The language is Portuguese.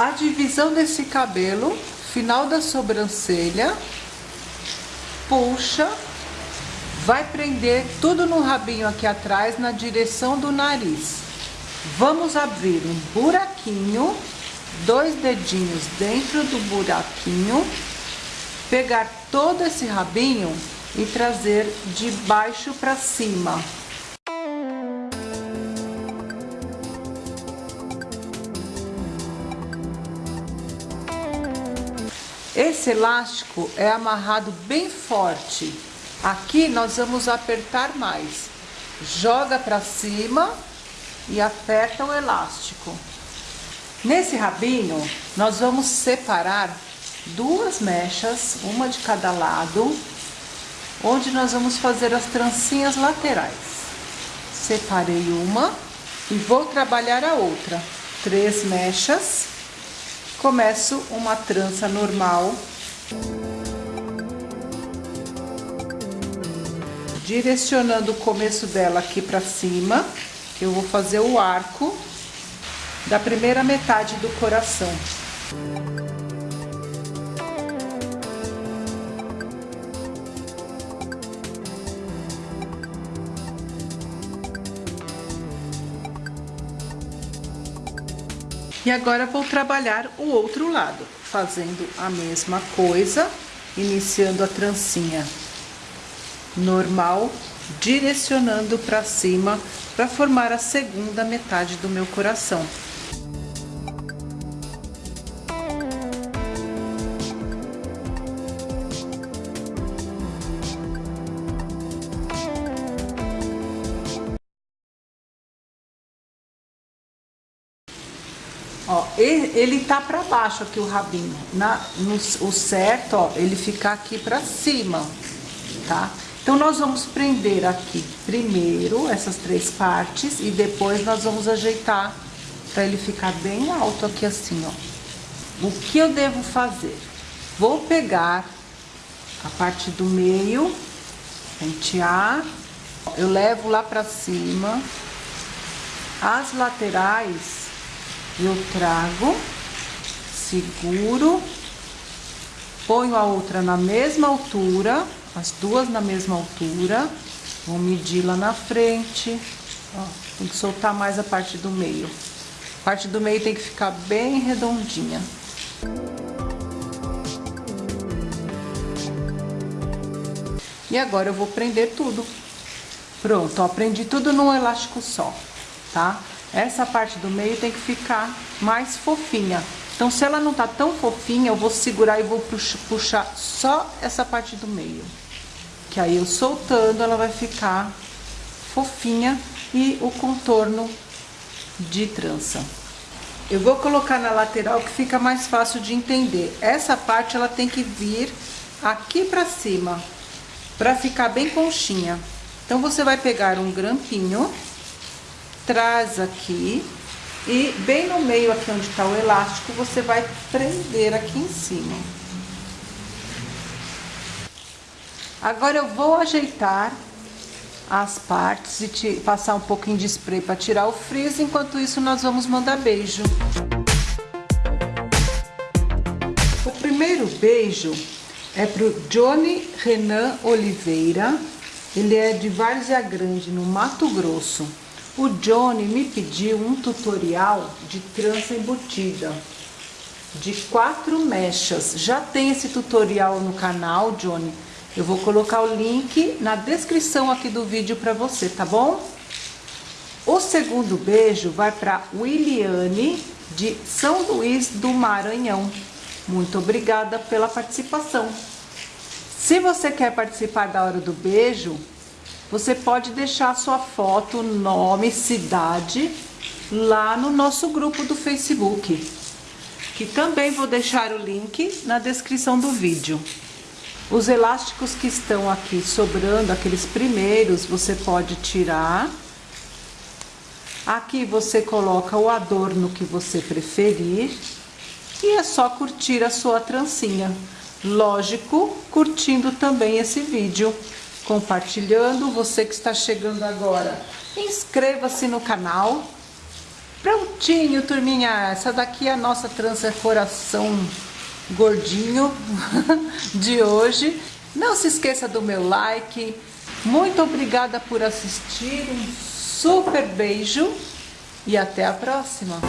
a divisão desse cabelo, final da sobrancelha, puxa, vai prender tudo no rabinho aqui atrás, na direção do nariz. Vamos abrir um buraquinho, dois dedinhos dentro do buraquinho, pegar todo esse rabinho e trazer de baixo para cima. Esse elástico é amarrado bem forte. Aqui nós vamos apertar mais. Joga para cima e aperta o elástico. Nesse rabinho, nós vamos separar duas mechas, uma de cada lado, onde nós vamos fazer as trancinhas laterais. Separei uma e vou trabalhar a outra. Três mechas Começo uma trança normal. Direcionando o começo dela aqui pra cima, eu vou fazer o arco da primeira metade do coração. E agora vou trabalhar o outro lado, fazendo a mesma coisa, iniciando a trancinha normal, direcionando para cima para formar a segunda metade do meu coração. Ó, ele tá pra baixo aqui o rabinho. Na, no, o certo, ó, ele ficar aqui pra cima, tá? Então, nós vamos prender aqui primeiro essas três partes e depois nós vamos ajeitar pra ele ficar bem alto aqui assim, ó. O que eu devo fazer? Vou pegar a parte do meio, pentear, eu levo lá pra cima, as laterais eu trago, seguro, ponho a outra na mesma altura, as duas na mesma altura, vou medir lá na frente, ó, tem que soltar mais a parte do meio. A parte do meio tem que ficar bem redondinha. E agora eu vou prender tudo. Pronto, ó, prendi tudo num elástico só, tá? Essa parte do meio tem que ficar mais fofinha. Então, se ela não tá tão fofinha, eu vou segurar e vou puxar só essa parte do meio. Que aí eu soltando, ela vai ficar fofinha e o contorno de trança. Eu vou colocar na lateral que fica mais fácil de entender. Essa parte ela tem que vir aqui pra cima, pra ficar bem conchinha. Então, você vai pegar um grampinho traz aqui e bem no meio aqui onde tá o elástico, você vai prender aqui em cima. Agora eu vou ajeitar as partes e te, passar um pouquinho de spray para tirar o frizz, enquanto isso nós vamos mandar beijo. O primeiro beijo é pro Johnny Renan Oliveira, ele é de Várzea Grande, no Mato Grosso. O Johnny me pediu um tutorial de trança embutida de quatro mechas. Já tem esse tutorial no canal, Johnny. Eu vou colocar o link na descrição aqui do vídeo para você, tá bom? O segundo beijo vai para Williane de São Luís do Maranhão. Muito obrigada pela participação. Se você quer participar da hora do beijo, você pode deixar sua foto, nome, cidade lá no nosso grupo do Facebook, que também vou deixar o link na descrição do vídeo. Os elásticos que estão aqui sobrando, aqueles primeiros, você pode tirar. Aqui você coloca o adorno que você preferir e é só curtir a sua trancinha. Lógico, curtindo também esse vídeo compartilhando. Você que está chegando agora, inscreva-se no canal, Prontinho, turminha. Essa daqui é a nossa trança coração gordinho de hoje. Não se esqueça do meu like. Muito obrigada por assistir. Um super beijo e até a próxima.